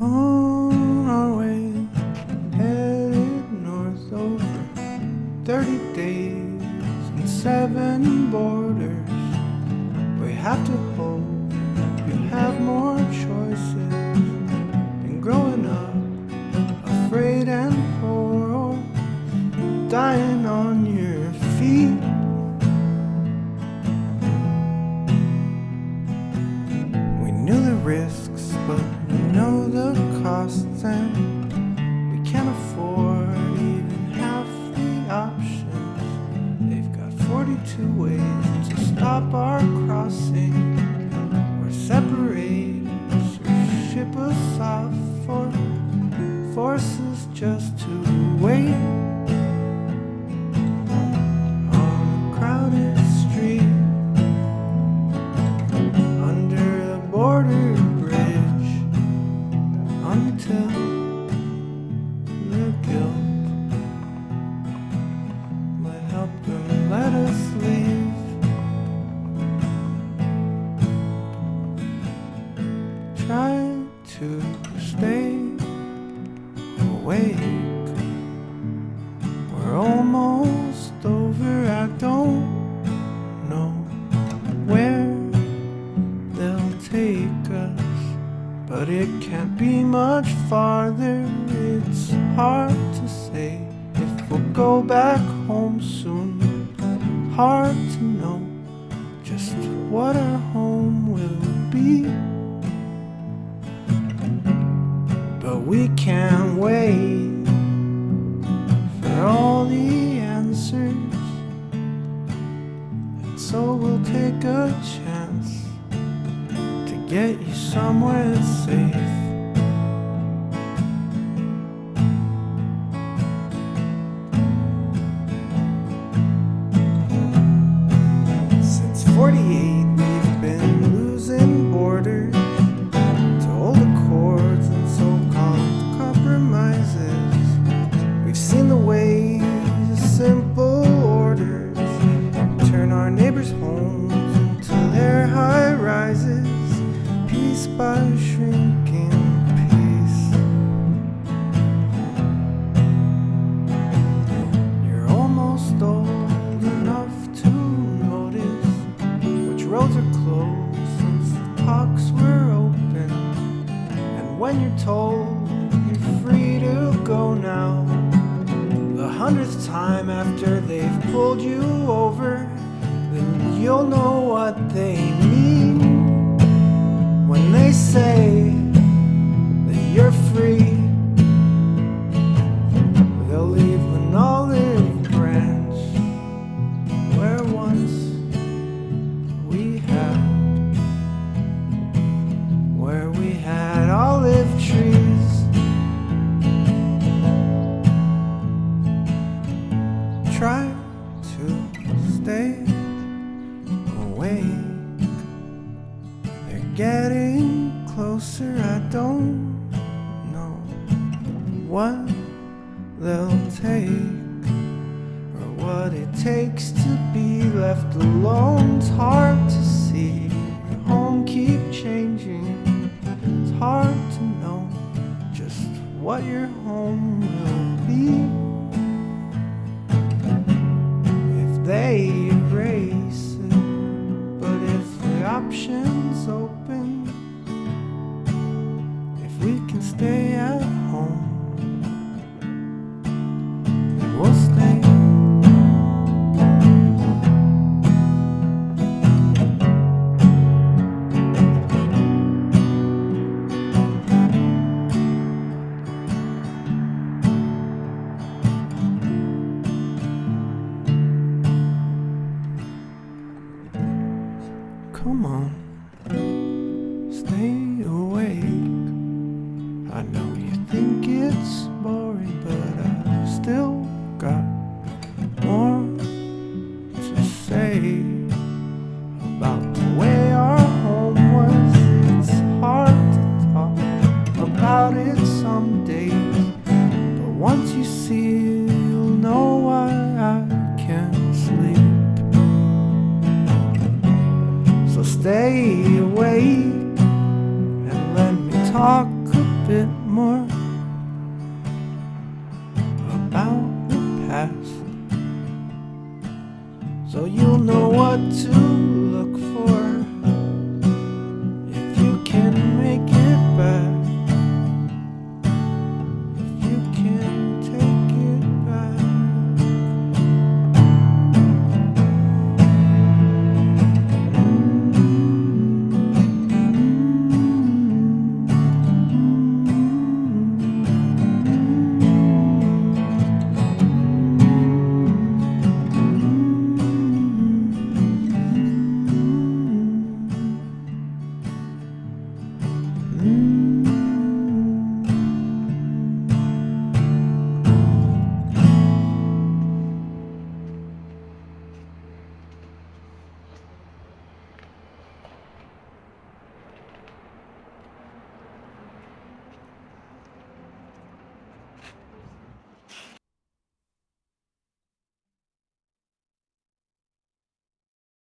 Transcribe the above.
On our way, headed north over 30 days and seven borders. We have to hope you have more choices than growing up afraid and poor or dying on your feet. We knew the risks, but costs, and we can't afford even half the options. They've got 42 ways to stop our awake. We're almost over. I don't know where they'll take us, but it can't be much farther. It's hard to say if we'll go back home soon. Hard to know just what our home will be. We can't wait for all the answers. And so we'll take a chance to get you somewhere safe. Hundredth time after they've pulled you over, then you'll know what they mean when they say that you're free. Getting closer. I don't know what they'll take or what it takes to be left alone. It's hard to see your home keep changing. It's hard to know just what your home can stay at home, we'll stay. Come on, once you see you'll know why I can't sleep. So stay awake and let me talk a bit more about the past. So you'll know what to